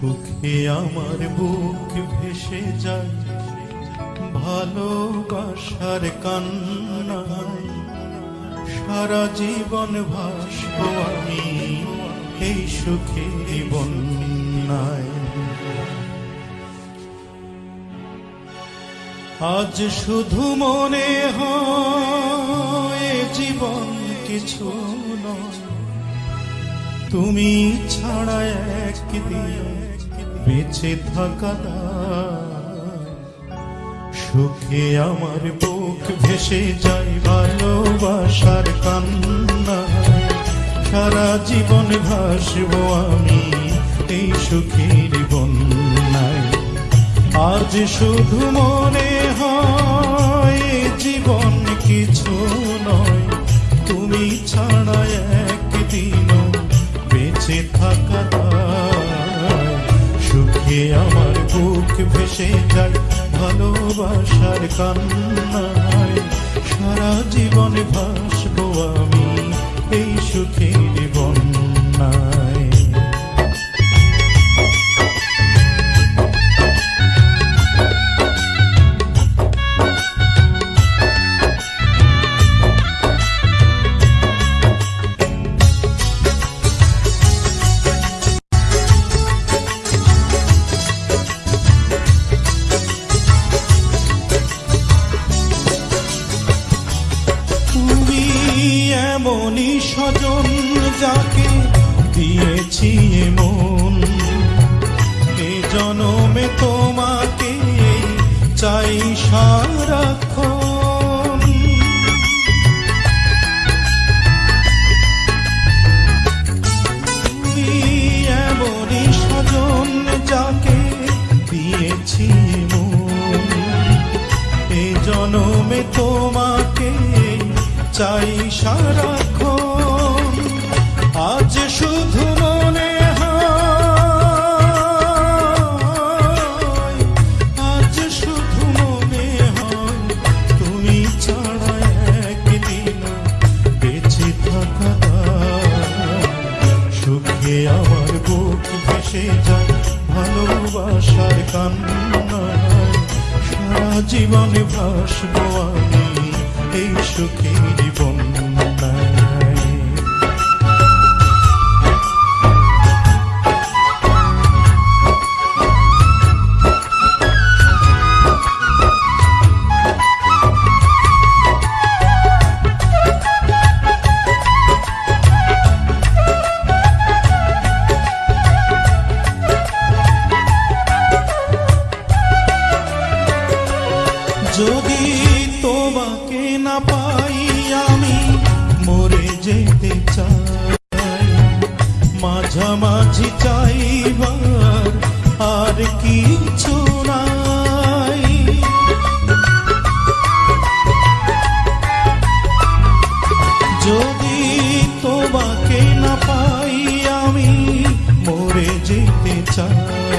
সুখে আমার বুক ভেসে যায়। ভালোবাসার কান্না, সারা জীবন ভাসব আমি এই সুখের বন্যায়। আজ শুধু মনে হয় জীবন কিছু নয়। তুমি ছাড়া একদিন বেঁচে থাকা সুখে আমার বুক ভেসে যায় ভালোবাসার কান্না। সারা জীবন ভাসব আমি এই সুখের বন্যায়। আজ শুধু মনে হয়, জীবন কিছু নয়। তুমি ছাড়া সুখে আমার বুক ভেসে যায় ভালোবাসার কান্নায়। সারা জীবন ভাসবো আমি এই সুখের বন্যায় স্বজন যাকে দিয়েছি মন এ জনমে তোমাকে চাই সারাক্ষণ। জনমে তোমাকে চাই সারাক্ষণ আজ শুধু মনে আজ শুধু মনে হয়, তুমি ছাড়া একদিন বেঁচে থাকা। সুখে আমার বুক ভেসে যায় ভালোবাসার কান্না সারা জীবনে ভাসব আমি এই সুখের বন্যায় পাই আমি, মরে চাই। আর কিছু নাই। যদি তোমাকে না পাই আমি, মরে যেতে চাই।